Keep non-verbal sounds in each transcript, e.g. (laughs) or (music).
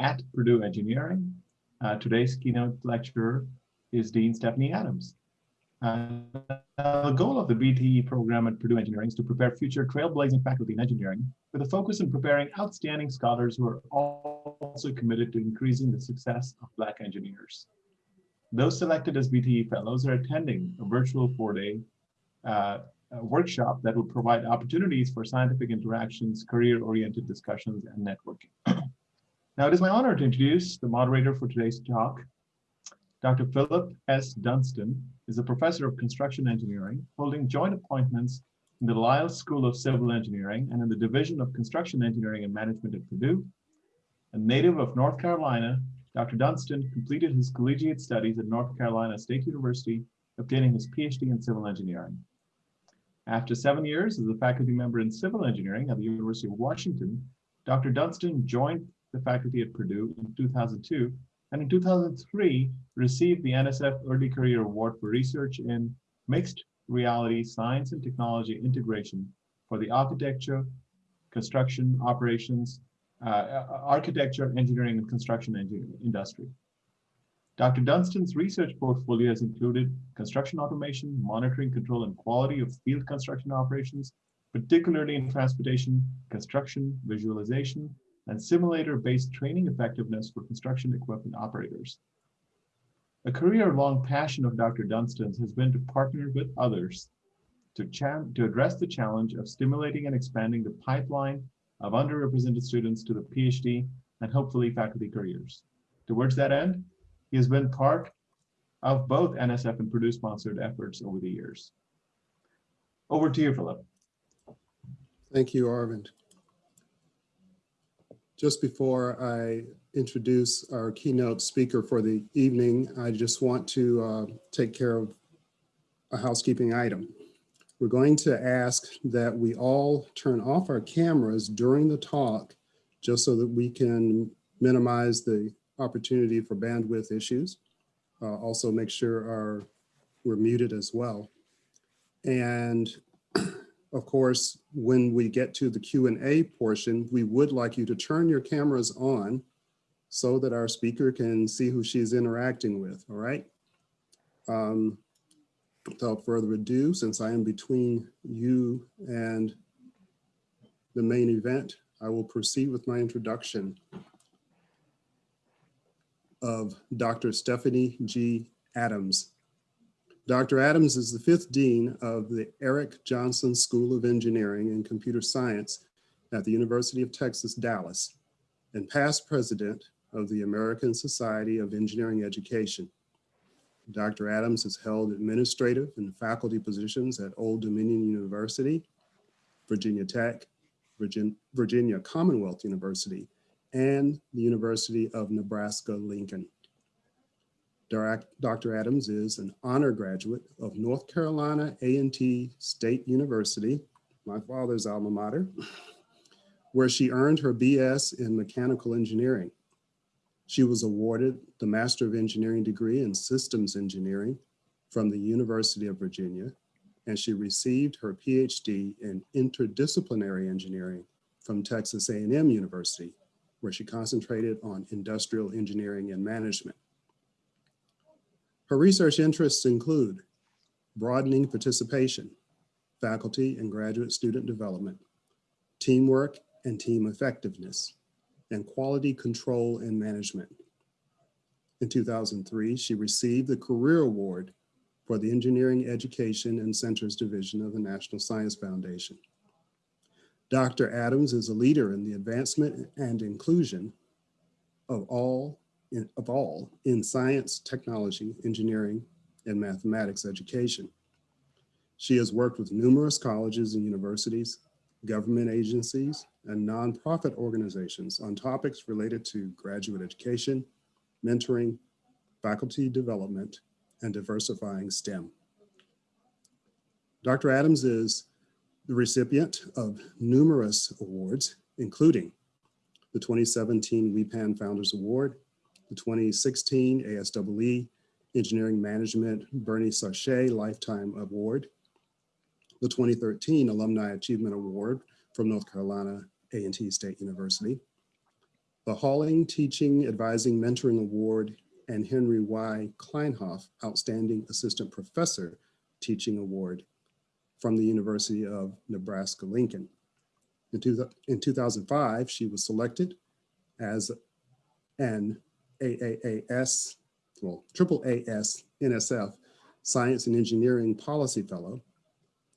at Purdue Engineering. Uh, today's keynote lecturer is Dean Stephanie Adams. Uh, the goal of the BTE program at Purdue Engineering is to prepare future trailblazing faculty in engineering with a focus on preparing outstanding scholars who are also committed to increasing the success of Black engineers. Those selected as BTE fellows are attending a virtual four-day uh, workshop that will provide opportunities for scientific interactions, career-oriented discussions, and networking. (clears throat) now, it is my honor to introduce the moderator for today's talk. Dr. Philip S. Dunston is a professor of construction engineering, holding joint appointments in the Lyles School of Civil Engineering and in the Division of Construction Engineering and Management at Purdue. A native of North Carolina, Dr. Dunston completed his collegiate studies at North Carolina State University, obtaining his PhD in civil engineering. After seven years as a faculty member in civil engineering at the University of Washington, Dr. Dunston joined the faculty at Purdue in 2002 and in 2003 received the NSF Early Career Award for research in mixed reality science and technology integration for the architecture, construction, operations, uh, architecture, engineering, and construction engineering industry. Dr. Dunston's research portfolio has included construction automation, monitoring, control, and quality of field construction operations, particularly in transportation, construction, visualization, and simulator-based training effectiveness for construction equipment operators. A career-long passion of Dr. Dunston's has been to partner with others to, to address the challenge of stimulating and expanding the pipeline of underrepresented students to the PhD and hopefully faculty careers. Towards that end, he has been part of both NSF and Purdue sponsored efforts over the years. Over to you, Philip. Thank you, Arvind. Just before I introduce our keynote speaker for the evening, I just want to uh, take care of a housekeeping item. We're going to ask that we all turn off our cameras during the talk just so that we can minimize the opportunity for bandwidth issues. Uh, also make sure our, we're muted as well. And of course, when we get to the Q&A portion, we would like you to turn your cameras on so that our speaker can see who she's interacting with, all right? Um, without further ado, since I am between you and the main event, I will proceed with my introduction of Dr. Stephanie G. Adams. Dr. Adams is the fifth dean of the Erik Jonsson School of Engineering and Computer Science at the University of Texas, Dallas, and past president of the American Society of Engineering Education. Dr. Adams has held administrative and faculty positions at Old Dominion University, Virginia Tech, Virginia Commonwealth University, and the University of Nebraska-Lincoln. Dr. Adams is an honor graduate of North Carolina A&T State University, my father's alma mater, where she earned her BS in mechanical engineering. She was awarded the Master of Engineering degree in Systems Engineering from the University of Virginia, and she received her PhD in Interdisciplinary Engineering from Texas A&M University where she concentrated on industrial engineering and management. Her research interests include broadening participation, faculty and graduate student development, teamwork and team effectiveness, and quality control and management. In 2003, she received the Career Award for the Engineering Education and Centers Division of the National Science Foundation. Dr. Adams is a leader in the advancement and inclusion of all in, of all in science, technology, engineering, and mathematics education. She has worked with numerous colleges and universities, government agencies, and nonprofit organizations on topics related to graduate education, mentoring, faculty development, and diversifying STEM. Dr. Adams is the recipient of numerous awards, including the 2017 WEPAN Founders Award, the 2016 ASEE Engineering Management Bernie Sarchet Lifetime Award, the 2013 Alumni Achievement Award from North Carolina A&T State University, the Holling Teaching, Advising, Mentoring Award, and Henry Y. Kleinkauf Outstanding Assistant Professor Teaching Award from the University of Nebraska-Lincoln. In, in 2005, she was selected as an AAAS, well, triple AS NSF Science and Engineering Policy Fellow.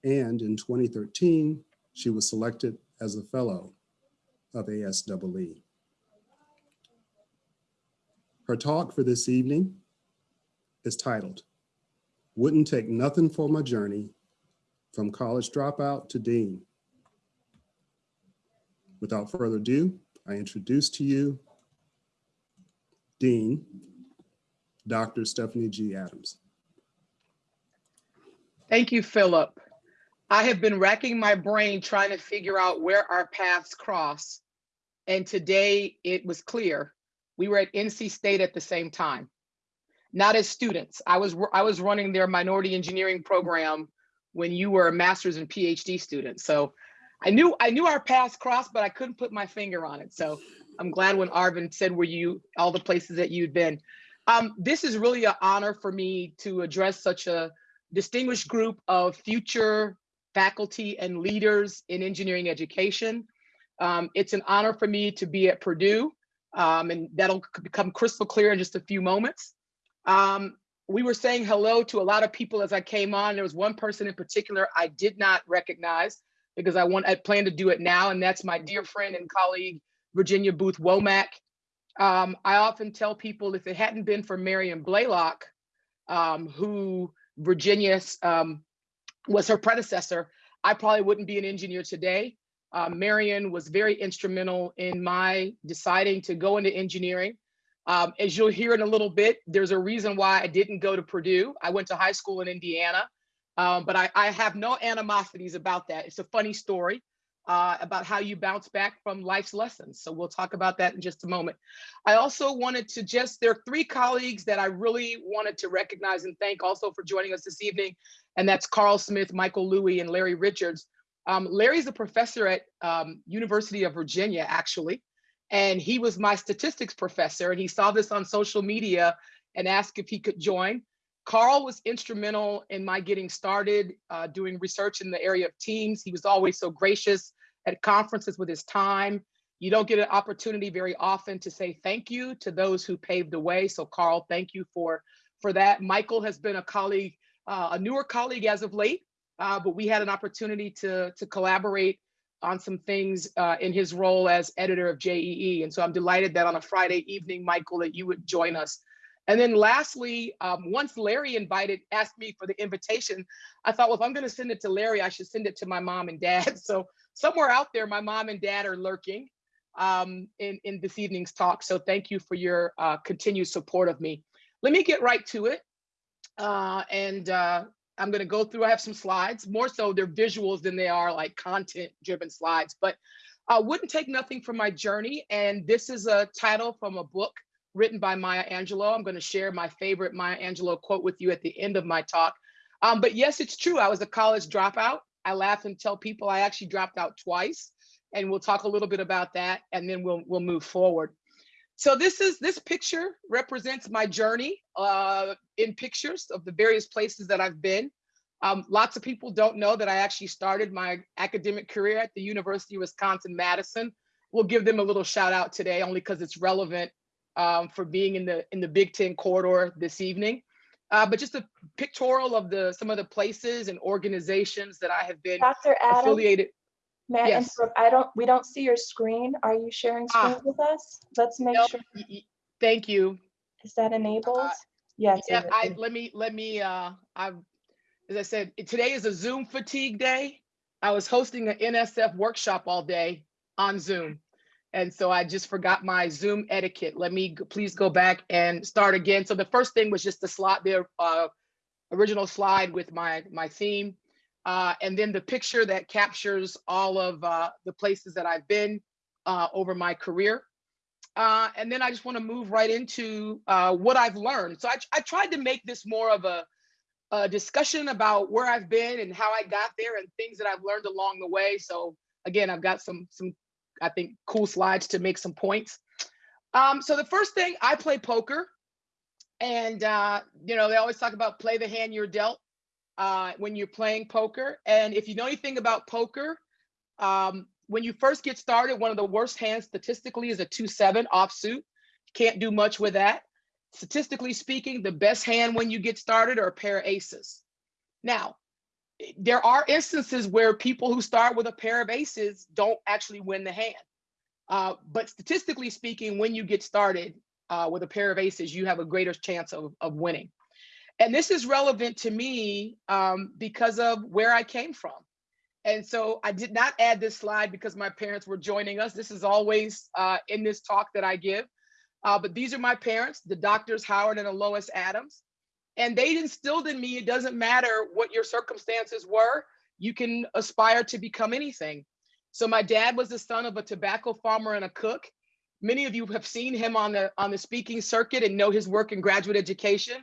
And in 2013, she was selected as a fellow of ASEE. Her talk for this evening is titled, Wouldn't Take Nothing for My Journey from College Dropout to Dean. Without further ado, I introduce to you Dean, Dr. Stephanie G. Adams. Thank you, Philip. I have been racking my brain trying to figure out where our paths cross. And today it was clear. We were at NC State at the same time. Not as students. I was I was running their minority engineering program when you were a master's and PhD student. So I knew I knew our paths crossed, but I couldn't put my finger on it. So I'm glad when Arvind said where you all the places that you'd been. Um, this is really an honor for me to address such a distinguished group of future faculty and leaders in engineering education. Um, it's an honor for me to be at Purdue, um, and that'll become crystal clear in just a few moments. Um, we were saying hello to a lot of people as I came on. There was one person in particular I did not recognize because I want I plan to do it now, and that's my dear friend and colleague Virginia Booth Womack. Um, I often tell people if it hadn't been for Marion Blalock, um, who Virginia um, was her predecessor, I probably wouldn't be an engineer today. Uh, Marion was very instrumental in my deciding to go into engineering. Um, as you'll hear in a little bit, there's a reason why I didn't go to Purdue. I went to high school in Indiana, um, but I, I, have no animosities about that. It's a funny story uh, about how you bounce back from life's lessons. So we'll talk about that in just a moment. I also wanted to just, there are three colleagues that I really wanted to recognize and thank also for joining us this evening. And that's Karl Smith, Michael Loui, and Larry Richards. Um, Larry's a professor at um, University of Virginia, actually. And he was my statistics professor and he saw this on social media and asked if he could join. Karl was instrumental in my getting started uh, doing research in the area of teams. He was always so gracious at conferences with his time. You don't get an opportunity very often to say thank you to those who paved the way. So Karl, thank you for, for that. Michael has been a colleague, uh, a newer colleague as of late, uh, but we had an opportunity to, to collaborate on some things uh, in his role as editor of JEE. And so I'm delighted that on a Friday evening, Michael, that you would join us and then lastly, um, once Larry invited, asked me for the invitation, I thought, well, if I'm going to send it to Larry, I should send it to my mom and dad. (laughs) So somewhere out there, my mom and dad are lurking um, in, in this evening's talk. So thank you for your uh, continued support of me. Let me get right to it. Uh, and uh, I'm going to go through, I have some slides, more so they're visuals than they are like content driven slides, but I wouldn't take nothing from my journey. And this is a title from a book written by Maya Angelou. I'm going to share my favorite Maya Angelou quote with you at the end of my talk. Um, but yes, it's true. I was a college dropout. I laugh and tell people I actually dropped out twice, and we'll talk a little bit about that, and then we'll we'll move forward. So this is this picture represents my journey uh, in pictures of the various places that I've been. Um, lots of people don't know that I actually started my academic career at the University of Wisconsin-Madison. We'll give them a little shout out today only because it's relevant um, for being in the in the Big Ten corridor this evening. Uh, but just a pictorial of the some of the places and organizations that I have been Dr. Adam, affiliated. Yes. I don't. We don't see your screen. Are you sharing screen Ah. with us? Let's make No, sure. Thank you. Is that enabled? Uh, yes. Yeah, I let me let me uh I as I said, today is a Zoom fatigue day. I was hosting an NSF workshop all day on Zoom. And so I just forgot my Zoom etiquette. Let me please go back and start again. So the first thing was just the slide, the uh, original slide with my my theme. Uh, and then the picture that captures all of uh, the places that I've been uh, over my career. Uh, and then I just want to move right into uh, what I've learned. So I, I tried to make this more of a, a discussion about where I've been and how I got there and things that I've learned along the way. So again, I've got some some I think cool slides to make some points. Um, so the first thing I play poker, and uh, you know they always talk about play the hand you're dealt uh, when you're playing poker. And if you know anything about poker, um, when you first get started, one of the worst hands statistically is a two seven offsuit. Can't do much with that. Statistically speaking, the best hand when you get started are a pair of aces. Now, there are instances where people who start with a pair of aces don't actually win the hand. Uh, but statistically speaking, when you get started uh, with a pair of aces, you have a greater chance of, of winning. And this is relevant to me um, because of where I came from. And so I did not add this slide because my parents were joining us. This is always uh, in this talk that I give. Uh, but these are my parents, the doctors Howard and Lois Adams. And they instilled in me, it doesn't matter what your circumstances were, you can aspire to become anything. So my dad was the son of a tobacco farmer and a cook. Many of you have seen him on the on the speaking circuit and know his work in graduate education.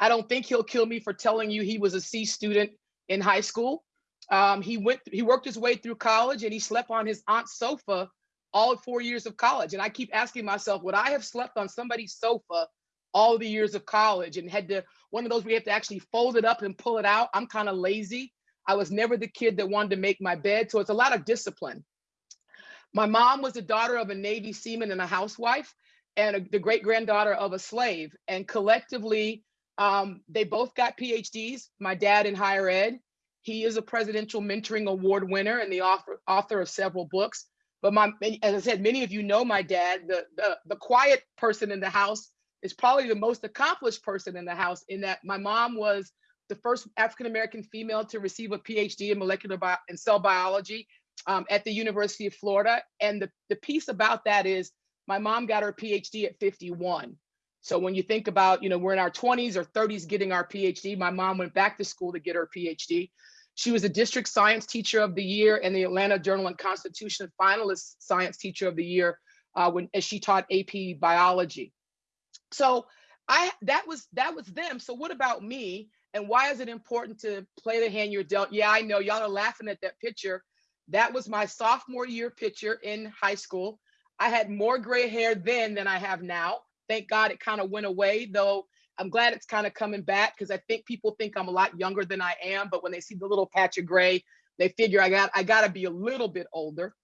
I don't think he'll kill me for telling you he was a C student in high school. Um, he went, he worked his way through college and he slept on his aunt's sofa all four years of college. And I keep asking myself, would I have slept on somebody's sofa all the years of college and had to, one of those we have to actually fold it up and pull it out. I'm kind of lazy. I was never the kid that wanted to make my bed. So it's a lot of discipline. My mom was the daughter of a Navy seaman and a housewife and a, the great granddaughter of a slave. And collectively, um, they both got PhDs, my dad in higher ed. He is a presidential mentoring award winner and the author, author of several books. But my, as I said, many of you know my dad, the, the, the quiet person in the house is probably the most accomplished person in the house in that my mom was the first African-American female to receive a PhD in molecular bio and cell biology um, at the University of Florida. And the, the piece about that is my mom got her PhD at 51. So when you think about, you know, we're in our 20s or 30s getting our PhD, my mom went back to school to get her PhD. She was a district science teacher of the year and the Atlanta Journal and Constitution finalist science teacher of the year uh, when as she taught AP biology. So I that was that was them. So what about me? And why is it important to play the hand you're dealt? Yeah, I know y'all are laughing at that picture. That was my sophomore year picture in high school. I had more gray hair then than I have now. Thank God it kind of went away, though I'm glad it's kind of coming back because I think people think I'm a lot younger than I am, but when they see the little patch of gray, they figure I got I got to be a little bit older.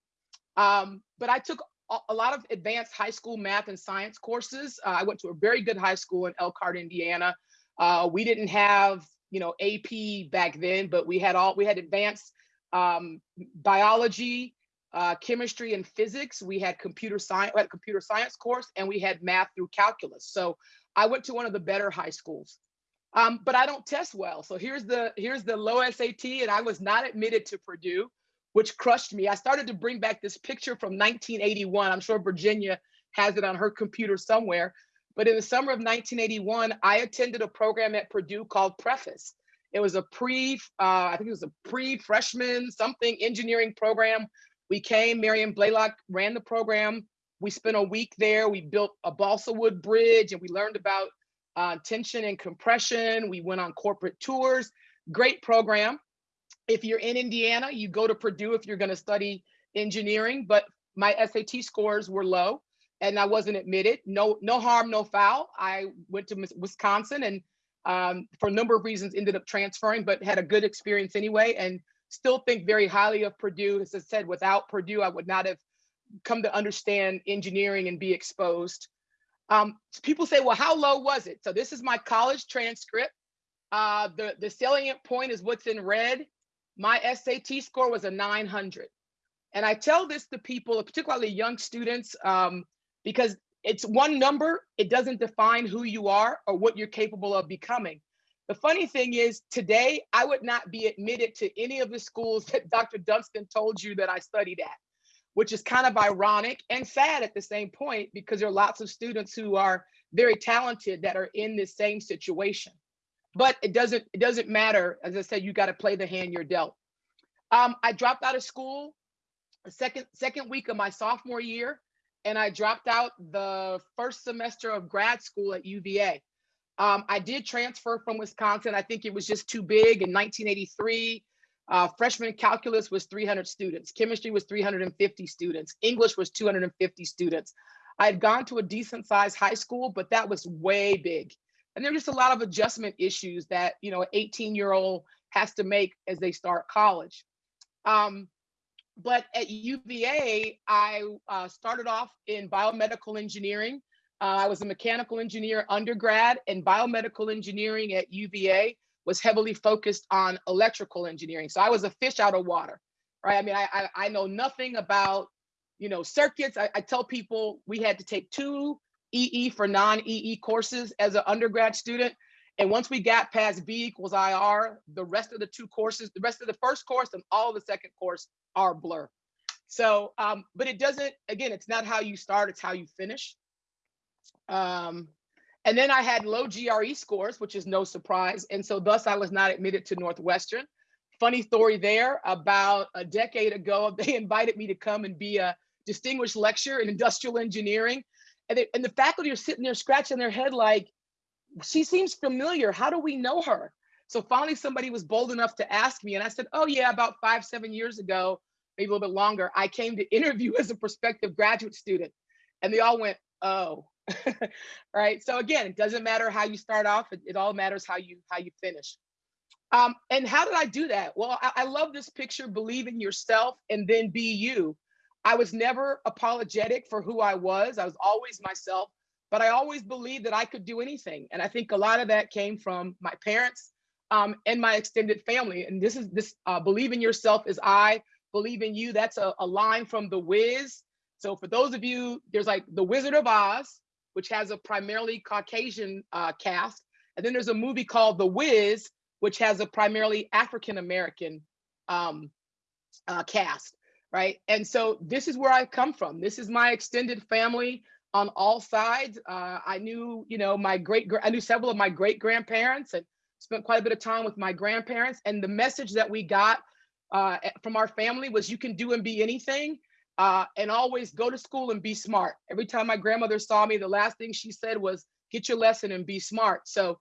Um, but I took a lot of advanced high school math and science courses. Uh, I went to a very good high school in Elkhart, Indiana. Uh, we didn't have, you know, AP back then, but we had all, we had advanced um, biology, uh, chemistry and physics. We had computer science, we had a computer science course, and we had math through calculus. So I went to one of the better high schools. Um, but I don't test well. So here's the here's the low SAT, and I was not admitted to Purdue which crushed me. I started to bring back this picture from 1981. I'm sure Virginia has it on her computer somewhere. But in the summer of 1981, I attended a program at Purdue called Preface. It was a pre, uh, I think it was a pre-freshman something engineering program. We came, Marion Blalock ran the program. We spent a week there. We built a balsa wood bridge and we learned about uh, tension and compression. We went on corporate tours. Great program if you're in Indiana, you go to Purdue if you're going to study engineering, but my SAT scores were low and I wasn't admitted. No, no harm, no foul. I went to Wisconsin and um, for a number of reasons ended up transferring, but had a good experience anyway and still think very highly of Purdue. As I said, without Purdue, I would not have come to understand engineering and be exposed. Um, so people say, well, how low was it? So this is my college transcript. Uh, the, the salient point is what's in red my SAT score was a 900. And I tell this to people, particularly young students, um, because it's one number, it doesn't define who you are or what you're capable of becoming. The funny thing is today, I would not be admitted to any of the schools that (laughs) Dr. Dunston told you that I studied at, which is kind of ironic and sad at the same point because there are lots of students who are very talented that are in this same situation but it doesn't it doesn't matter. As I said, you got to play the hand you're dealt. Um, I dropped out of school the second second week of my sophomore year, and I dropped out the first semester of grad school at UVA. Um, I did transfer from Wisconsin. I think it was just too big in 1983. Uh, freshman calculus was 300 students. Chemistry was 350 students. English was 250 students. I had gone to a decent sized high school, but that was way big. And there were just a lot of adjustment issues that, you know, an 18 year old has to make as they start college. Um, but at UVA, I uh, started off in biomedical engineering. Uh, I was a mechanical engineer undergrad, and biomedical engineering at UVA was heavily focused on electrical engineering. So I was a fish out of water, right? I mean, I, I, I know nothing about, you know, circuits. I, I tell people we had to take two EE for non-EE courses as an undergrad student. And once we got past V equals IR, the rest of the two courses, the rest of the first course and all the second course are blur. So, um, but it doesn't, again, it's not how you start, it's how you finish. Um, and then I had low GRE scores, which is no surprise. And so thus I was not admitted to Northwestern. Funny story there, about a decade ago, (laughs) they invited me to come and be a distinguished lecturer in industrial engineering. And, they, and the faculty are sitting there scratching their head like, she seems familiar. How do we know her? So finally, somebody was bold enough to ask me, and I said, "Oh yeah, about five, seven years ago, maybe a little bit longer, I came to interview (laughs) as a prospective graduate student," and they all went, "Oh." (laughs) right. So again, it doesn't matter how you start off; it, it all matters how you how you finish. Um, and how did I do that? Well, I, I love this picture. Believe in yourself, and then be you. I was never apologetic for who I was. I was always myself but I always believed that I could do anything. And I think a lot of that came from my parents um, and my extended family. And this is this uh, believe in yourself is I believe in you. That's a, a line from The Wiz. So for those of you, there's like The Wizard of Oz, which has a primarily Caucasian uh, cast. And then there's a movie called The Wiz, which has a primarily African American um, uh, cast, right? And so this is where I come from. This is my extended family on all sides. Uh, I knew, you know, my great, I knew several of my great grandparents and spent quite a bit of time with my grandparents. And the message that we got uh, from our family was you can do and be anything uh, and always go to school and be smart. Every time my grandmother saw me, the last thing she said was, get your lesson and be smart. So,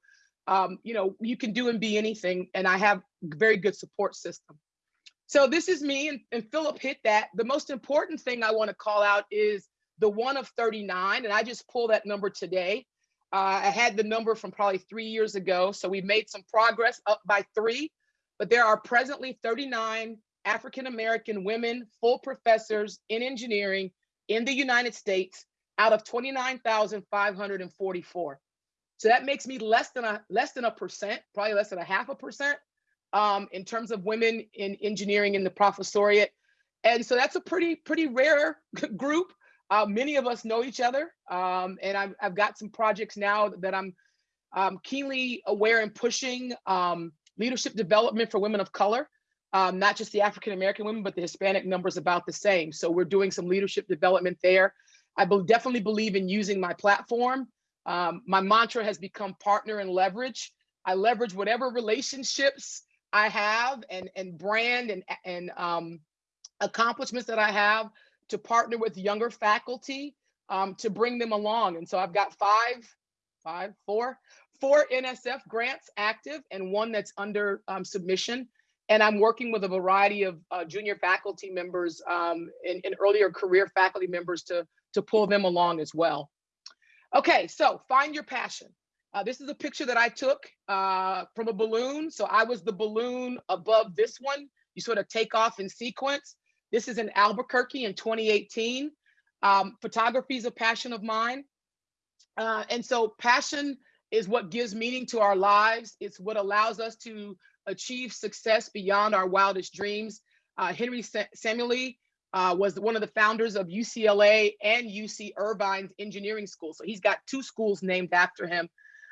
um, you know, you can do and be anything. And I have very good support system. So this is me and, and Philip hit that. The most important thing I wanna call out is the one of 39, and I just pulled that number today. Uh, I had the number from probably three years ago, so we've made some progress up by three, but there are presently 39 African-American women full professors in engineering in the United States out of 29,544. So that makes me less than a less than a percent, probably less than a half a percent um, in terms of women in engineering in the professoriate. And so that's a pretty, pretty rare (laughs) group. Uh, many of us know each other, um, and I've, I've got some projects now that I'm um, keenly aware and pushing um, leadership development for women of color, um, not just the African American women, but the Hispanic numbers about the same. So we're doing some leadership development there. I be definitely believe in using my platform. Um, my mantra has become partner and leverage. I leverage whatever relationships I have and and brand and and um, accomplishments that I have to partner with younger faculty um, to bring them along. And so I've got five, five, four, four NSF grants active and one that's under um, submission. And I'm working with a variety of uh, junior faculty members um, and, and, earlier career faculty members to, to pull them along as well. Okay, so find your passion. Uh, this is a picture that I took uh, from a balloon. So I was the balloon above this one. You sort of take off in sequence. This is in Albuquerque in 2018. Um, photography is a passion of mine. Uh, and so passion is what gives meaning to our lives. It's what allows us to achieve success beyond our wildest dreams. Uh, Henry Sa Samueli uh, was one of the founders of UCLA and UC Irvine's engineering school. So he's got two schools named after him.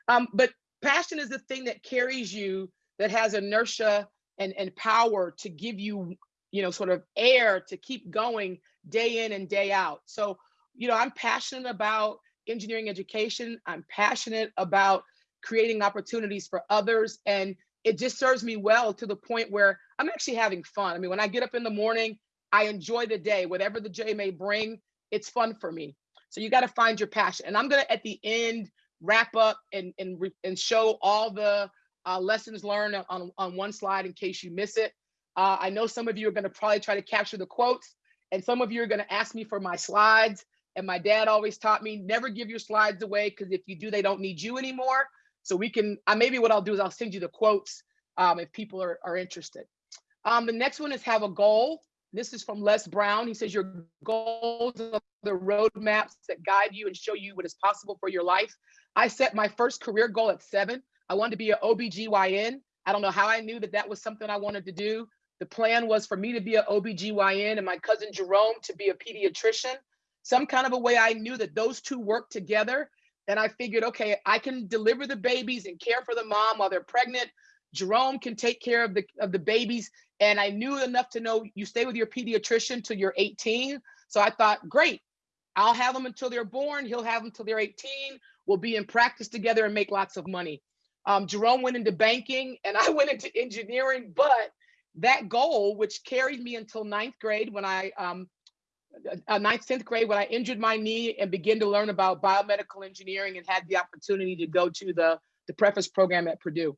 Um, but passion is the thing that carries you, that has inertia and, and power to give you you know, sort of air to keep going day in and day out. So, you know, I'm passionate about engineering education. I'm passionate about creating opportunities for others. And it just serves me well to the point where I'm actually having fun. I mean, when I get up in the morning, I enjoy the day, whatever the day may bring, it's fun for me. So you got to find your passion. And I'm going to, at the end, wrap up and, and, and show all the uh, lessons learned on, on one slide in case you miss it. Uh, I know some of you are going to probably try to capture the quotes, and some of you are going to ask me for my slides. And my dad always taught me, never give your slides away because if you do, they don't need you anymore. So we can, uh, maybe what I'll do is I'll send you the quotes um, if people are, are interested. Um, the next one is have a goal. This is from Les Brown. He says your goals are the roadmaps that guide you and show you what is possible for your life. I set my first career goal at seven. I wanted to be an OBGYN. I don't know how I knew that that was something I wanted to do. The plan was for me to be an OBGYN and my cousin Jerome to be a pediatrician. Some kind of a way I knew that those two worked together. And I figured, okay, I can deliver the babies and care for the mom while they're pregnant. Jerome can take care of the of the babies. And I knew enough to know you stay with your pediatrician till you're 18. So I thought, great, I'll have them until they're born. He'll have them until they're 18. We'll be in practice together and make lots of money. Um, Jerome went into banking and I (laughs) went into engineering, but that goal, which carried me until ninth grade when I, um, uh, ninth, 10th grade, when I injured my knee and began to learn about biomedical engineering and had the opportunity to go to the, the preface program at Purdue.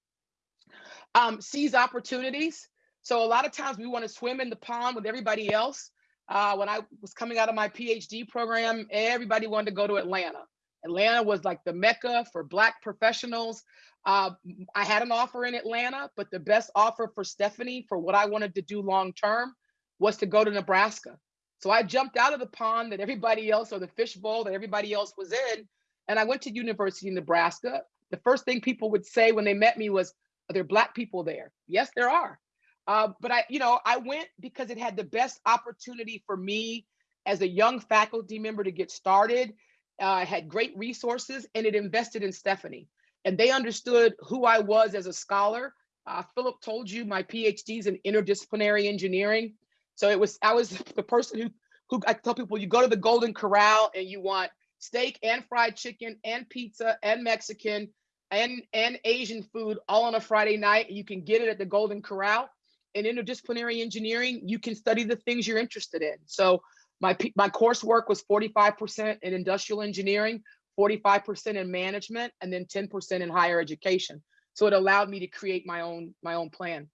Um, seize opportunities. So a lot of times we want to swim in the pond with everybody else. Uh, when I was coming out of my PhD program, everybody wanted to go to Atlanta. Atlanta was like the mecca for Black professionals. Uh, I had an offer in Atlanta, but the best offer for Stephanie for what I wanted to do long term was to go to Nebraska. So I jumped out of the pond that everybody else, or the fishbowl that everybody else was in, and I went to University of Nebraska. The first thing people would say when they met me was, "Are there Black people there?" Yes, there are. Uh, but I, you know, I went because it had the best opportunity for me as a young faculty member to get started. Uh, had great resources, and it invested in Stephanie and they understood who I was as a scholar. Uh, Philip told you my PhD is in interdisciplinary engineering. So it was I was (laughs) the person who who I tell people you go to the Golden Corral and you want steak and fried chicken and pizza and Mexican and and Asian food all on a Friday night. You can get it at the Golden Corral. In interdisciplinary engineering, you can study the things you're interested in. So my my coursework was 45% in industrial engineering, 45% in management, and then 10% in higher education. So it allowed me to create my own my own plan.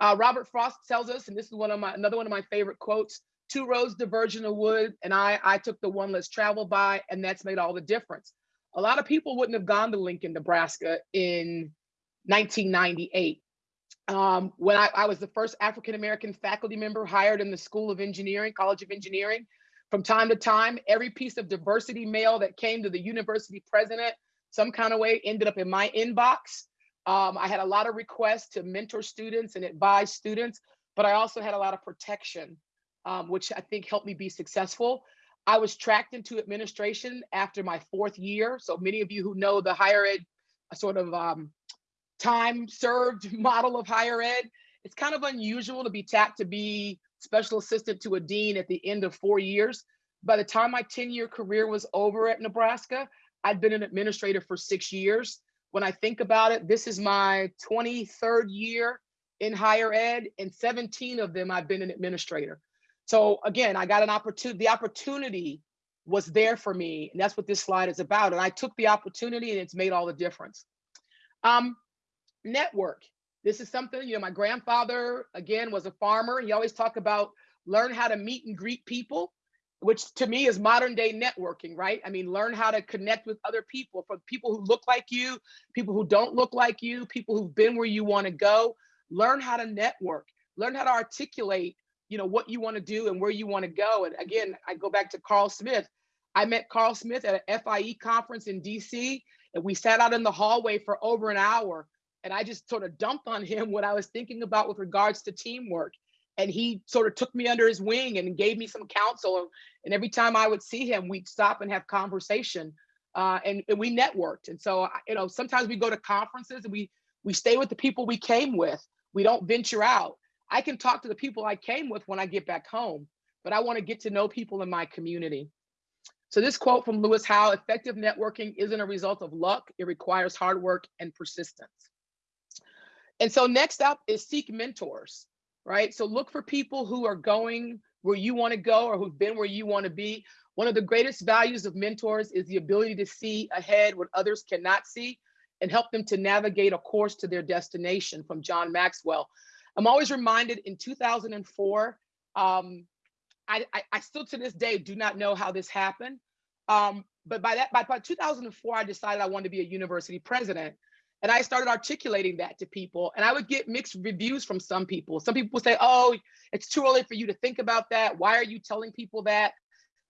Uh, Robert Frost tells us, and this is one of my another one of my favorite quotes: two roads diverge in the wood, and I I took the one less traveled by, and that's made all the difference. A lot of people wouldn't have gone to Lincoln, Nebraska in 1998. Um, when I, I was the first African American faculty member hired in the School of Engineering, College of Engineering, from time to time, every piece of diversity mail that came to the university president, some kind of way ended up in my inbox. Um, I had a lot of requests to mentor students and advise students, but I also had a lot of protection, um, which I think helped me be successful. I was tracked into administration after my fourth year. So many of you who know the higher ed sort of um, time served (laughs) model of higher ed, it's kind of unusual to be tapped to be special assistant to a dean at the end of four years. By the time my 10 year career was over at Nebraska, I'd been an administrator for six years. When I think about it, this is my 23rd year in higher ed, and 17 of them I've been an administrator. So again, I got an opportunity, the opportunity was there for me, and that's what this slide is about. And I took the opportunity and it's made all the difference. Um, network. This is something, you know, my grandfather, again, was a farmer. He always talked about learn how to meet and greet people, which to me is modern day networking, right? I mean, learn how to connect with other people, from people who look like you, people who don't look like you, people who've been where you want to go. Learn how to network, learn how to articulate, you know, what you want to do and where you want to go. And again, I go back to Karl Smith. I met Karl Smith at an FIE conference in DC, and we sat out in the hallway for over an hour and I just sort of dumped on him what I was thinking about with regards to teamwork. And he sort of took me under his wing and gave me some counsel. And every time I would see him, we'd stop and have conversation. Uh, and, and we networked. And so, you know, sometimes we go to conferences and we we stay with the people we came with. We don't venture out. I can talk to the people I came with when I get back home, but I want to get to know people in my community. So this quote from Lewis Howes, effective networking isn't a result of luck. It requires hard work and persistence. And so next up is seek mentors, right? So look for people who are going where you want to go or who've been where you want to be. One of the greatest values of mentors is the ability to see ahead what others cannot see and help them to navigate a course to their destination from John Maxwell. I'm always reminded in 2004, um, I, I, I still to this day do not know how this happened, Um, but by that, by, by 2004, I decided I wanted to be a university president. And I started articulating that to people. And I would get mixed reviews from some people. Some people would say, oh, it's too early for you to think about that. Why are you telling people that?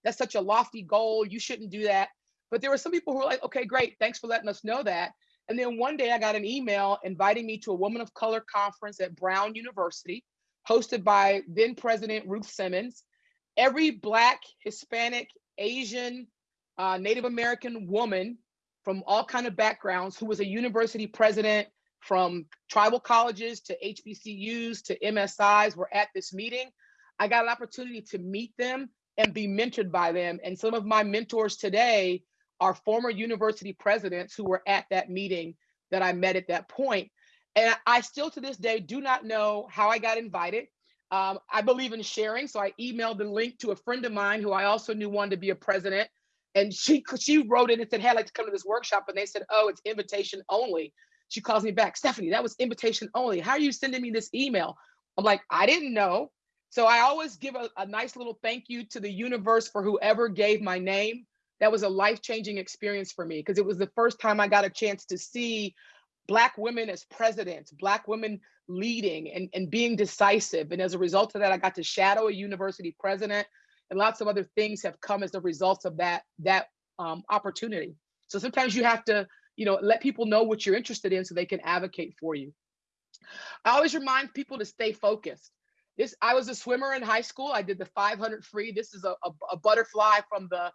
That's such a lofty goal. You shouldn't do that. But there were some people who were like, okay, great. Thanks for letting us know that. And then one day I got an email inviting me to a Woman of Color conference at Brown University, hosted by then President Ruth Simmons. Every Black, Hispanic, Asian, uh, Native American woman from all kind of backgrounds who was a university president from tribal colleges to HBCUs to MSIs were at this meeting. I got an opportunity to meet them and be mentored by them. And some of my mentors today are former university presidents who were at that meeting that I met at that point. And I still to this day do not know how I got invited. Um, I believe in sharing, so I emailed the link to a friend of mine who I also knew wanted to be a president. And she (laughs) she wrote it and said, hey, I'd like to come to this workshop. And they said, oh, it's invitation only. She calls me back, Stephanie, that was invitation only. How are you sending me this email? I'm like, I didn't know. So I always give a, a nice little thank you to the universe for whoever gave my name. That was a life-changing experience for me because it was the first time I got a chance to see Black women as presidents, Black women leading and, and being decisive. And as a result of that, I got to shadow a university president and lots of other things have come as a result of that, that um, opportunity. So sometimes you have to, you know, let people know what you're interested in so they can advocate for you. I always remind people to stay focused. This, I was a swimmer in high school. I did the 500 free. This is a, a, a butterfly from the, uh,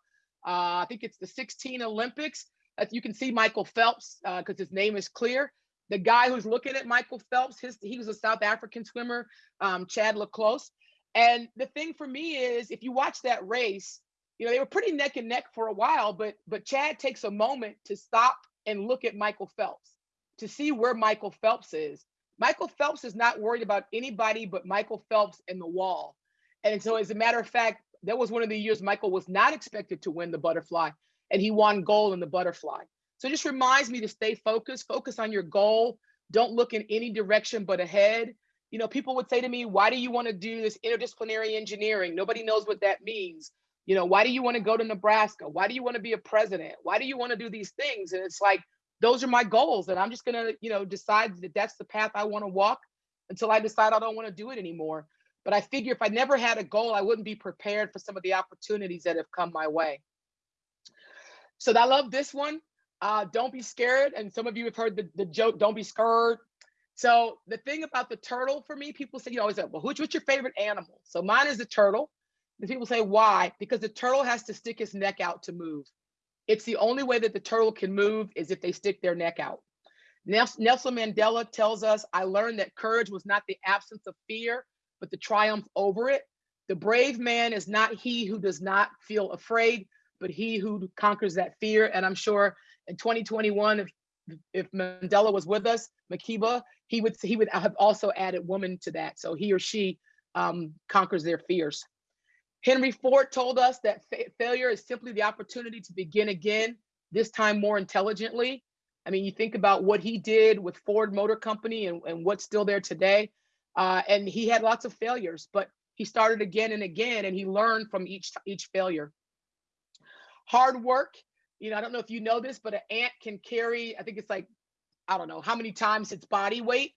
I think it's the 16 Olympics. As you can see Michael Phelps, because uh, his name is clear. The guy who's looking at Michael Phelps, his, he was a South African swimmer, um, Chad le Clos. And the thing for me is, if you watch that race, you know they were pretty neck and neck for a while, but but Chad takes a moment to stop and look at Michael Phelps to see where Michael Phelps is. Michael Phelps is not worried about anybody but Michael Phelps and the wall. And so, as a matter of fact, that was one of the years Michael was not expected to win the butterfly, and he won gold in the butterfly. So it just reminds me to stay focused, focus on your goal. Don't look in any direction but ahead you know, people would say to me, why do you want to do this interdisciplinary engineering? Nobody knows what that means. You know, why do you want to go to Nebraska? Why do you want to be a president? Why do you want to do these things? And it's like, those are my goals. And I'm just going to, you know, decide that that's the path I want to walk until I decide I don't want to do it anymore. But I figure if I never had a goal, I wouldn't be prepared for some of the opportunities that have come my way. So I love this one. Uh, don't be scared. And some of you have heard the, the joke, don't be scared. So the thing about the turtle for me, people say, you always say, well, what's your favorite animal? So mine is the turtle. And people say, why? Because the turtle has to stick its neck out to move. It's the only way that the turtle can move is if they stick their neck out. Nelson Mandela tells us, I learned that courage was not the absence of fear, but the triumph over it. The brave man is not he who does not feel afraid, but he who conquers that fear. And I'm sure in 2021, if, if Mandela was with us, Madiba, he would he would have also added woman to that. So he or she um, conquers their fears. Henry Ford told us that fa failure is simply the opportunity to begin again, this time more intelligently. I mean, you think about what he did with Ford Motor Company and, and what's still there today. Uh, and he had lots of failures, but he started again and again, and he learned from each each failure. Hard work. You know, I don't know if you know this, but an ant can carry, I think it's like I don't know how many times its body weight.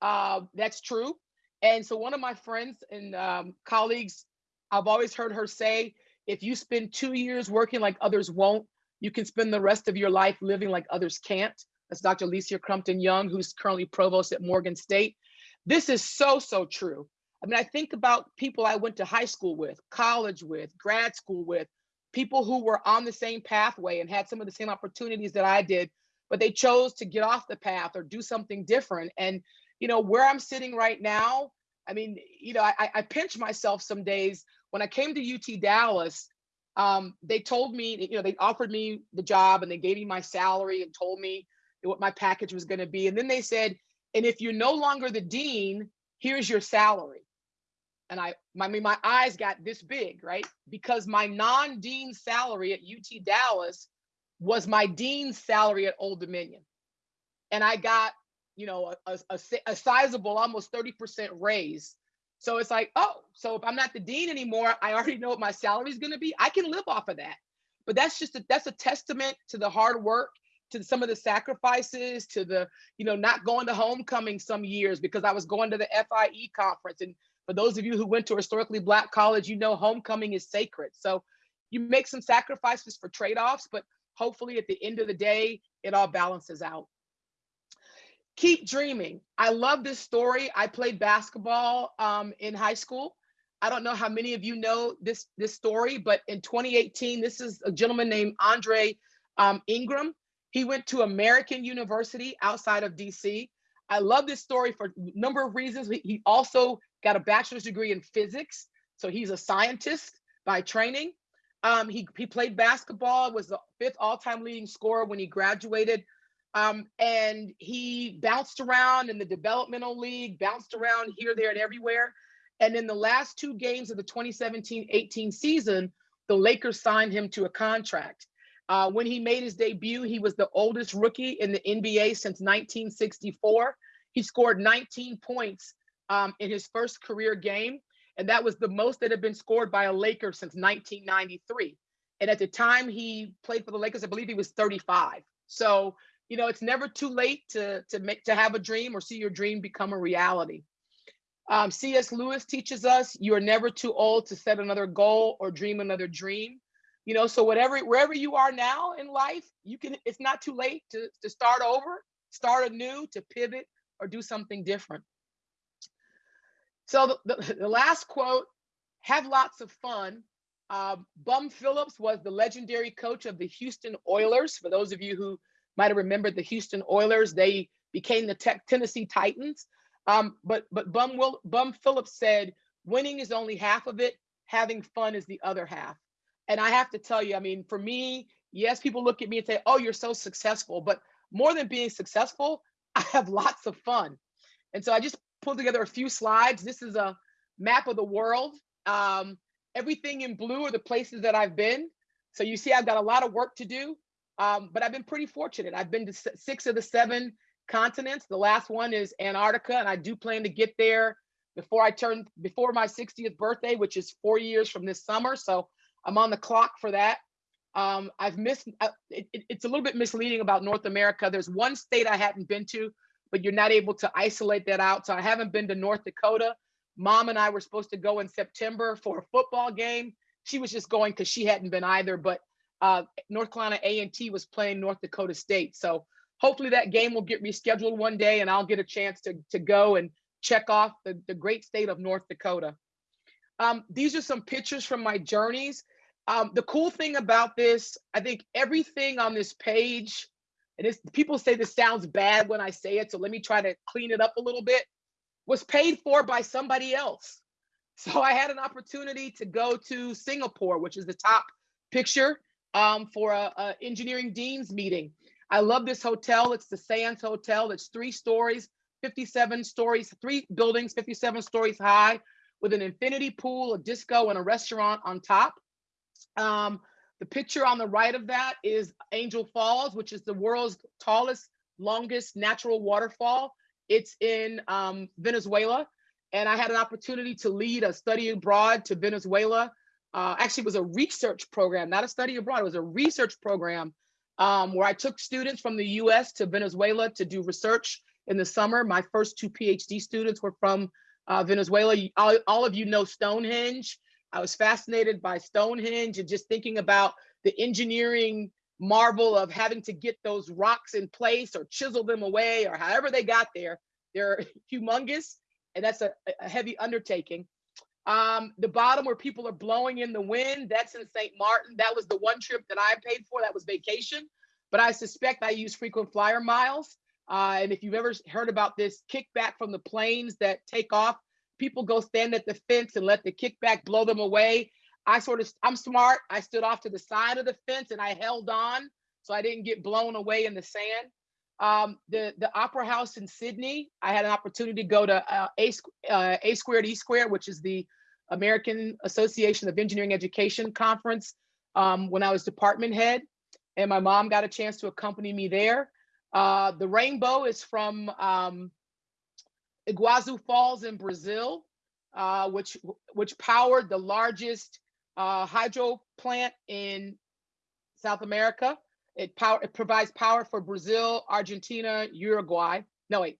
Uh, that's true. And so one of my friends and um, colleagues, I've always heard her say, if you spend two years working like others won't, you can spend the rest of your life living like others can't. That's Dr. Alicia Crumpton Young, who's currently provost at Morgan State. This is so, so true. I mean, I think about people I went to high school with, college with, grad school with, people who were on the same pathway and had some of the same opportunities that I did, but they chose to get off the path or do something different. And, you know, where I'm sitting right now, I mean, you know, I, I pinch myself some days. When I came to UT Dallas, um, they told me, you know, they offered me the job and they gave me my salary and told me what my package was going to be. And then they said, and if you're no longer the dean, here's your salary. And I, I mean, my eyes got this big, right? Because my non-dean salary at UT Dallas was my dean's salary at Old Dominion. And I got, you know, a, a, a sizable, almost 30% raise. So it's like, oh, so if I'm not the dean anymore, I already know what my salary is going to be. I can live off of that. but that's just a, that's a testament to the hard work to some of the sacrifices to the you know not going to homecoming some years because i was going to the fie conference and for those of you who went to a historically black college you know homecoming is sacred so you make some sacrifices for trade-offs but hopefully at the end of the day it all balances out keep dreaming i love this story i played basketball um, in high school I don't know how many of you know this this story, but in 2018, this is a gentleman named Andre um, Ingram. He went to American University outside of DC. I love this story for a number of reasons. He also got a bachelor's degree in physics, so he's a scientist by training. Um, he, he played basketball, was the fifth all-time leading scorer when he graduated. Um, and he bounced around in the developmental league, bounced around here, there, and everywhere. And in the last two games of the 2017-18 season, the Lakers signed him to a contract. Uh, when he made his debut, he was the oldest rookie in the NBA since 1964. He scored 19 points um, in his first career game, and that was the most that had been scored by a Laker since 1993. And at the time he played for the Lakers, I believe he was 35. So, you know, it's never too late to to make to have a dream or see your dream become a reality. Um, C.S. Lewis teaches us you are never too old to set another goal or dream another dream. You know, so whatever wherever you are now in life, you can. It's not too late to to start over, start anew, to pivot or do something different. So the, the, the last quote: "Have lots of fun." Uh, Bum Phillips was the legendary coach of the Houston Oilers. For those of you who might have remembered the Houston Oilers, they became the Tennessee Titans. Um, but but Bum Will Bum Phillips said winning is only half of it, having fun is the other half. And I have to tell you, I mean, for me, yes, people look at me and say, "Oh, you're so successful," but more than being successful, (laughs) I have lots of fun. And so I just pulled together a few slides. This is a map of the world. Um, everything in blue are the places that I've been. So you see, I've got a lot of work to do, um, but I've been pretty fortunate. I've been to six of the seven continents. The last one is Antarctica, and I do plan to get there before I turn before my 60th birthday, which is four years from this summer. So I'm on the clock for that. Um, I've missed. Uh, it, it's a little bit misleading about North America. There's one state I hadn't been to, but you're not able to isolate that out. So I haven't been to North Dakota. Mom and I were supposed to go in September for a football game. She was just going because she hadn't been either. But uh, North Carolina A&T was playing North Dakota State, so hopefully that game will get rescheduled one day and I'll get a chance to, to go and check off the, the great state of North Dakota. Um, these are some pictures from my journeys. Um, the cool thing about this, I think everything on this page, and it's, people say this sounds bad when I say it, so let me try to clean it up a little bit, was paid for by somebody else. (laughs) So I had an opportunity to go to Singapore, which is the top picture um, for a, a engineering dean's meeting. I love this hotel. It's the Sands Hotel. It's three stories, 57 stories, three buildings, 57 stories high, with an infinity pool, a disco, and a restaurant on top. Um, the picture on the right of that is Angel Falls, which is the world's tallest, longest natural waterfall. It's in um, Venezuela. And I had an opportunity to lead a study abroad to Venezuela. Uh, actually, it was a research program, not a study abroad. It was a research program um, where I took students from the US to Venezuela to do research in the summer. My first two PhD students were from uh, Venezuela. All, all of you know Stonehenge. I was fascinated by Stonehenge and just thinking about the engineering marvel of having to get those rocks in place or chisel them away or however they got there. They're (laughs) humongous and that's a, a heavy undertaking. Um, the bottom where people are blowing in the wind, that's in St. Martin. That was the one trip that I paid for. That was vacation. But I suspect I use frequent flyer miles. Uh, and if you've ever heard about this kickback from the planes that take off, people go stand at the fence and let the kickback blow them away. I sort of, I'm smart. I stood off to the side of the fence and I held on so I didn't get blown away in the sand. Um, the the Opera House in Sydney, I had an opportunity to go to uh, A, uh, A squared E squared, which is the American Association of Engineering Education conference um, when I was department head, and my mom got a chance to accompany me there. Uh, the rainbow is from um, Iguazu Falls in Brazil, uh, which which powered the largest uh, hydro plant in South America. It power it provides power for Brazil, Argentina, Uruguay. No, wait,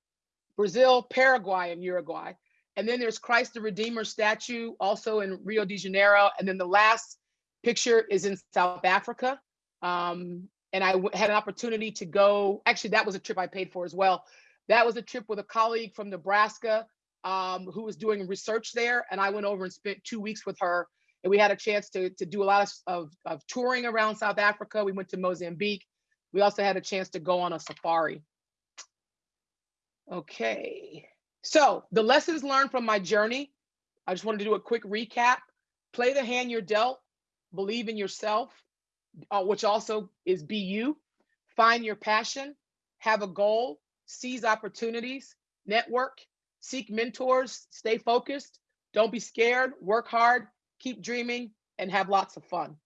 Brazil, Paraguay, and Uruguay. And then there's Christ the Redeemer statue also in Rio de Janeiro. And then the last picture is in South Africa. Um, and I had an opportunity to go. Actually, that was a trip I paid for as well. That was a trip with a colleague from Nebraska um, who was doing research there. And I went over and spent two weeks with her. And we had a chance to, to do a lot of, of, touring around South Africa. We went to Mozambique. We also had a chance to go on a safari. Okay, so the lessons learned from my journey. I just wanted to do a quick recap. Play the hand you're dealt, believe in yourself, uh, which also is be you. Find your passion, have a goal, seize opportunities, network, seek mentors, stay focused, don't be scared, work hard, keep dreaming, and have lots of fun.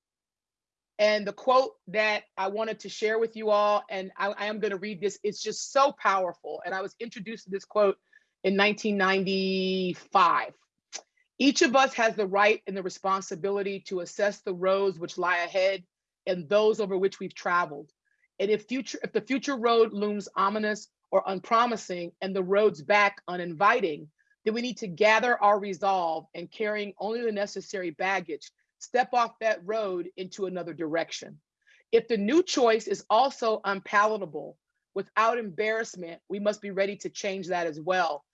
And the quote that I wanted to share with you all, and I, I am going to read this, it's just so powerful. And I was introduced to this quote in 1995. Each of us has the right and the responsibility to assess the roads which lie ahead and those over which we've traveled. And if future, if the future road looms ominous or unpromising and the roads back uninviting, then we need to gather our resolve and carrying only the necessary baggage, step off that road into another direction. If the new choice is also unpalatable without embarrassment, we must be ready to change that as well.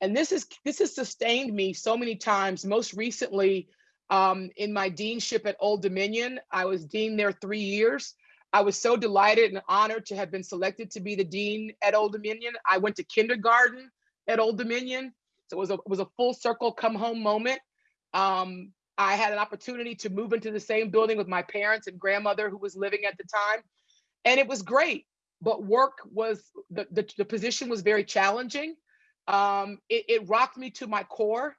And this is this has sustained me so many times. Most recently, um, in my deanship at Old Dominion, I was dean there three years. I was so delighted and honored to have been selected to be the dean at Old Dominion. I went to kindergarten at Old Dominion. So it was a, it was a full circle come home moment. Um, I had an opportunity to move into the same building with my parents and grandmother who was living at the time. And it was great, but work was, the, the, the position was very challenging. Um, it, it rocked me to my core.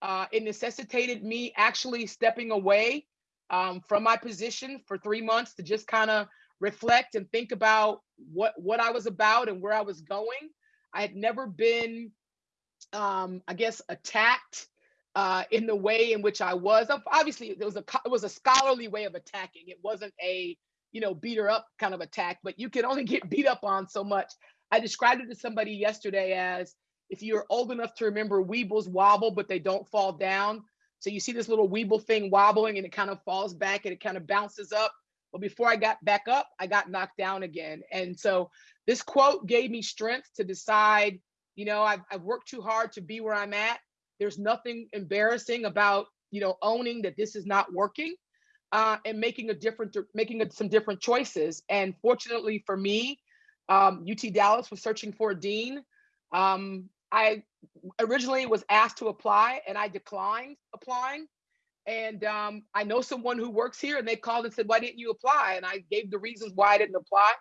Uh, it necessitated me actually stepping away um, from my position for three months to just kind of reflect and think about what what I was about and where I was going. I had never been, um, I guess, attacked uh, in the way in which I was. Obviously, it was a it was a scholarly way of attacking. It wasn't a you know beat her up kind of attack, but you can only get (laughs) beat up on so much. I described it to somebody yesterday as if you're old enough to remember Weebles wobble, but they don't fall down. So you see this little Weeble thing wobbling and it kind of falls back and it kind of bounces up. But before I got back up, I got knocked down again. And so this quote gave me strength to decide, you know, I've, I've worked too hard to be where I'm at. There's nothing embarrassing about, you know, owning that this is not working uh, and making a different, making a, some different choices. And fortunately for me, um, UT Dallas was searching for a dean. Um, I originally was asked to apply and I declined applying. And um, I know someone who works here and they called and said, why didn't you apply? And I gave the reasons why I didn't apply.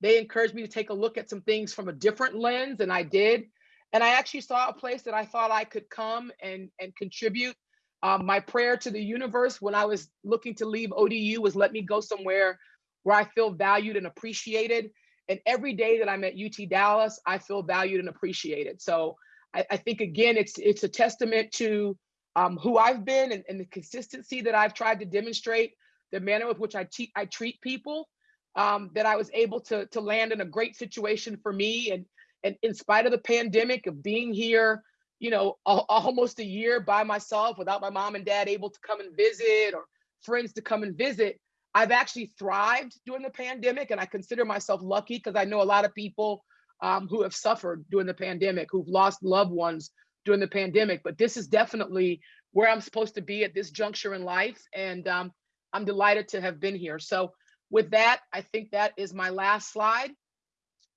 They encouraged me to take a look at some things from a different lens and I did. And I actually saw a place that I thought I could come and, and contribute. Um, my prayer to the universe when I was looking to leave ODU was let me go somewhere where I feel valued and appreciated. And every day that I'm at UT Dallas, I feel valued and appreciated. So I, I think again, it's it's a testament to um, who I've been and, and, the consistency that I've tried to demonstrate, the manner with which I, I treat people, um, that I was able to, to land in a great situation for me. And, and in spite of the pandemic of being here, you know, a, almost a year by myself without my mom and dad able to come and visit or friends to come and visit, I've actually thrived during the pandemic. And I consider myself lucky because I know a lot of people um, who have suffered during the pandemic, who've lost loved ones during the pandemic. But this is definitely where I'm supposed to be at this juncture in life. And um, I'm delighted to have been here. So with that, I think that is my last slide.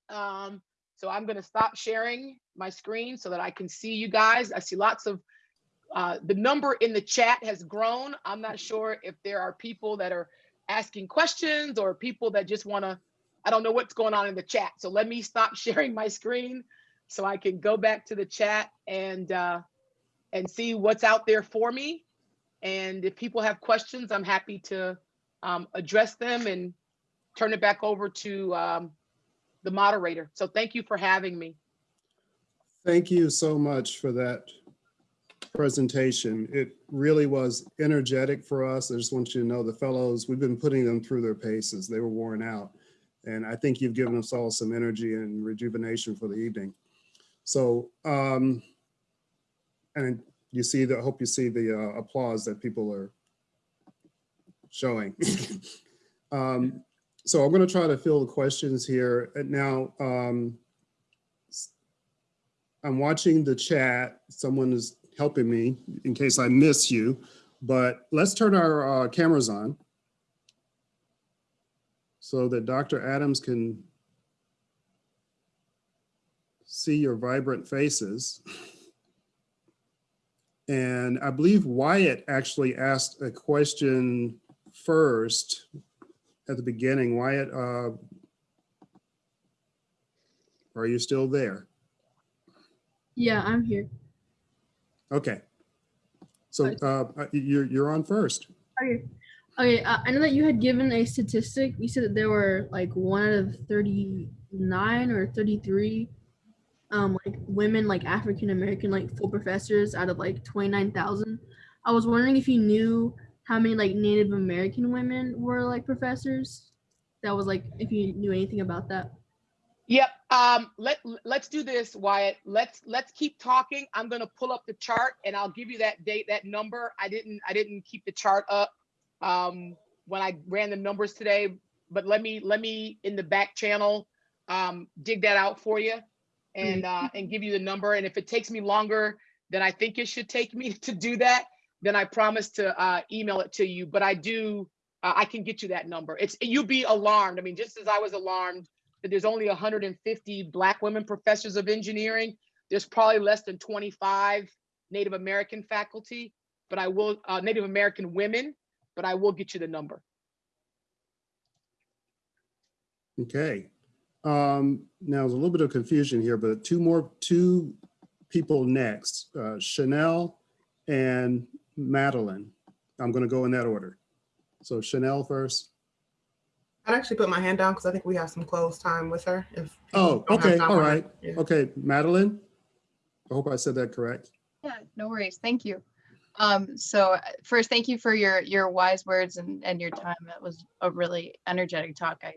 Um, so I'm gonna stop sharing my screen so that I can see you guys. I see lots of, uh, the number in the chat has grown. I'm not sure if there are people that are asking questions or people that just wanna I don't know what's going on in the chat. So let me stop (laughs) sharing my screen so I can go back to the chat and uh, and see what's out there for me. And if people have questions, I'm happy to um, address them and turn it back over to um, the moderator. So thank you for having me. Thank you so much for that presentation. It really was energetic for us. I just want you to know the fellows, we've been putting them through their paces. They were worn out. And I think you've given us all some energy and rejuvenation for the evening. So, um, and you see the, I hope you see the uh, applause that people are showing. (laughs) Um, so I'm going to try to fill the questions here. Now, um, I'm watching the chat. Someone is helping me in case I miss you, but let's turn our uh, cameras on so that Dr. Adams can see your vibrant faces. And I believe Wyatt actually asked a question first at the beginning. Wyatt, uh, are you still there? Yeah, I'm here. Okay. So uh, you're, you're on first. Okay. Okay, uh, I know that you had given a statistic. You said that there were like one out of 39 or 33 um like women like African American like full professors out of like 29,000. I was wondering if you knew how many like Native American women were like professors. That was like if you knew anything about that. Yep. Um, let let's do this, Wyatt. Let's let's keep talking. I'm gonna pull up the chart and I'll give you that date, that number. I didn't I didn't keep the chart up um, when I ran the numbers today, but let me let me in the back channel um, dig that out for you and uh, and give you the number. And if it takes me longer than I think it should take me (laughs) to do that, then I promise to uh, email it to you. But I do uh, I can get you that number. It's you'll be alarmed. I mean, just as I was alarmed that there's only 150 Black women professors of engineering. There's probably less than 25 Native American faculty, but I will, uh, Native American women, but I will get you the number. Okay. Um, now there's a little bit of confusion here, but two more, two people next, uh, Chanel and Madeline. I'm going to go in that order. So Chanel first. I'd actually put my hand down because I think we have some close time with her. If Oh, people don't have okay, time all on it. right. Yeah. Okay, Madeline. I hope I said that correct. Yeah, no worries. Thank you. Um, so first, thank you for your your wise words and and your time. It was a really energetic talk. I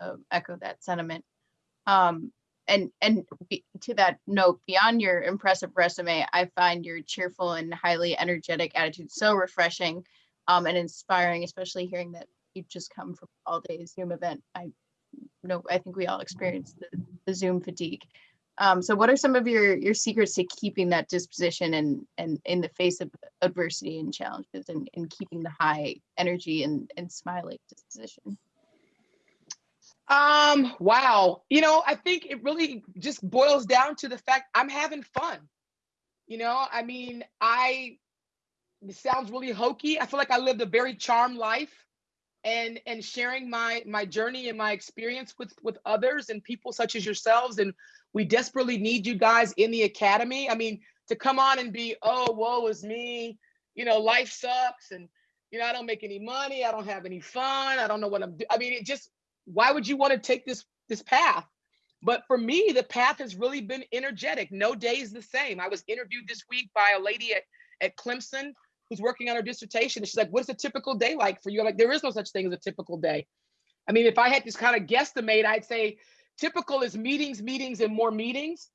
uh, echo that sentiment. Um, and and be, to that note, beyond your impressive resume, I find your cheerful and highly energetic attitude so refreshing um, and inspiring, especially hearing that you've just come from all day Zoom event. I know I think we all experienced the, the Zoom fatigue. Um, so what are some of your your secrets to keeping that disposition and and in the face of adversity and challenges and, and keeping the high energy and, and smiling disposition? Um, wow. You know, I think it really just boils down to the fact I'm having fun. You know, I mean, I it sounds really hokey. I feel like I lived a very charmed life and and sharing my my journey and my experience with with others and people such as yourselves and we desperately need you guys in the academy. I mean, to come on and be, oh, woe is me, you know, life sucks and you know, I don't make any money, I don't have any fun, I don't know what I'm doing. I mean, it just why would you want to take this this path? But for me, the path has really been energetic. No day is the same. I was interviewed this week by a lady at, at Clemson who's working on her dissertation. And she's like, what's a typical day like for you? I'm like, there is no such thing as a typical day. I mean, if I had this kind of guesstimate, I'd say typical is meetings, meetings, and more meetings.